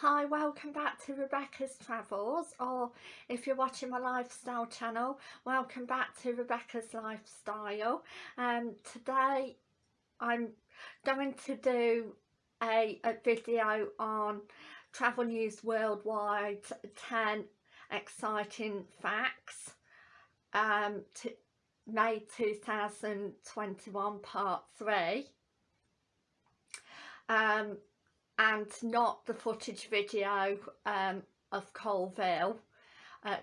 Hi, welcome back to Rebecca's Travels or if you're watching my lifestyle channel, welcome back to Rebecca's Lifestyle. Um, today I'm going to do a, a video on Travel News Worldwide 10 exciting facts um, to May 2021 part 3. Um, and not the footage video um, of Coalville uh,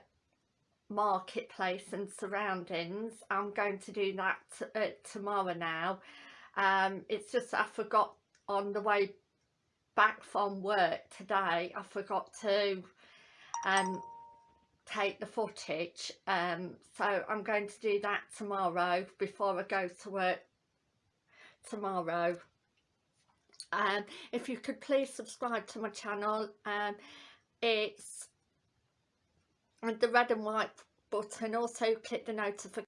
marketplace and surroundings. I'm going to do that uh, tomorrow now. Um, it's just I forgot on the way back from work today I forgot to um, take the footage. Um, so I'm going to do that tomorrow before I go to work tomorrow um, if you could please subscribe to my channel um, it's the red and white button. Also click the notification.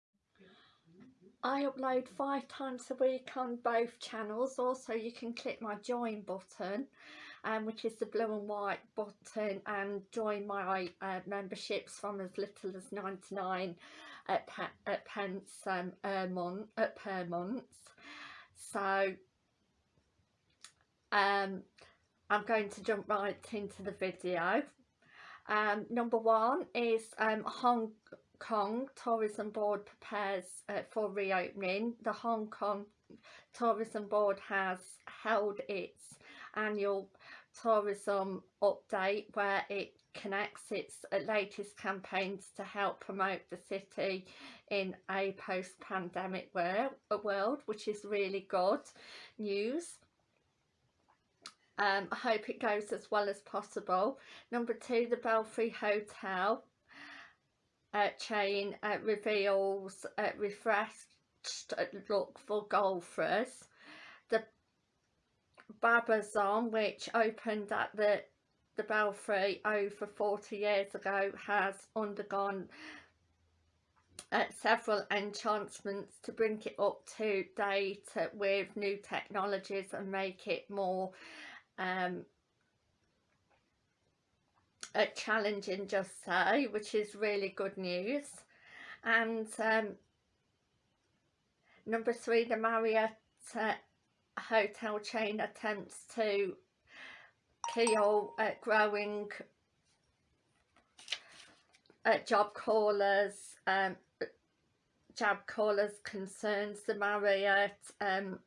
I upload five times a week on both channels. Also you can click my join button um, which is the blue and white button and join my uh, memberships from as little as 99 at, pe at pence um, per month, per month. So um, I'm going to jump right into the video. Um, number one is um, Hong Kong Tourism Board prepares uh, for reopening. The Hong Kong Tourism Board has held its annual tourism update where it connects its uh, latest campaigns to help promote the city in a post-pandemic world, which is really good news. Um, I hope it goes as well as possible. Number two, the Belfry Hotel uh, chain uh, reveals uh, refreshed look for golfers. The Brabazon, which opened at the the Belfry over 40 years ago, has undergone uh, several enhancements to bring it up to date with new technologies and make it more um, a challenging just say which is really good news. And um, number three the Marriott uh, hotel chain attempts to kill uh, growing uh, job callers um, job callers concerns. The Marriott um,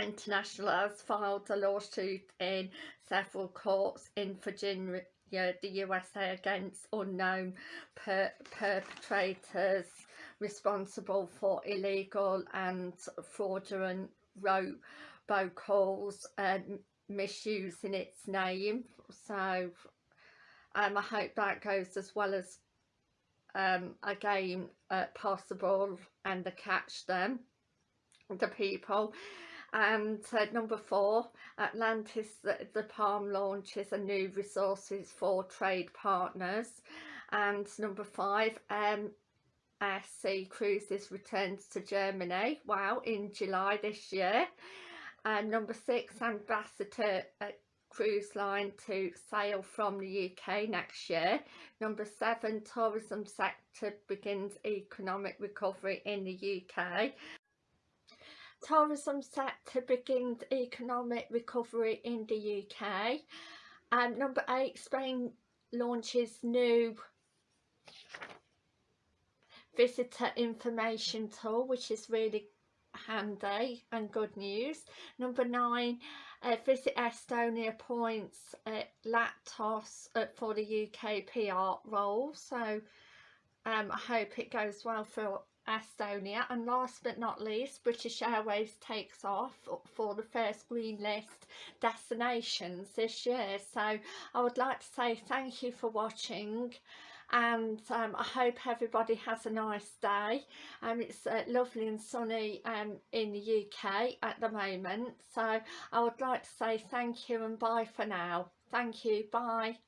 International has filed a lawsuit in several courts in Virginia, the USA against unknown per perpetrators responsible for illegal and fraudulent robocalls and misusing its name. So um, I hope that goes as well as um, again uh, possible and to catch them, the people and uh, number four Atlantis the, the Palm launches a new resources for trade partners. And number five MSC Cruises returns to Germany. Wow in July this year. And number six Ambassador uh, cruise line to sail from the UK next year. Number seven, tourism sector begins economic recovery in the UK tourism sector begins economic recovery in the UK. And number eight, Spain launches new visitor information tool, which is really handy and good news. Number nine, uh, Visit Estonia appoints uh, Latos uh, for the UK PR role. So um, I hope it goes well for Estonia and last but not least British Airways takes off for the first green list destinations this year. So I would like to say thank you for watching and um, I hope everybody has a nice day. Um, it's uh, lovely and sunny um, in the UK at the moment. So I would like to say thank you and bye for now. Thank you. Bye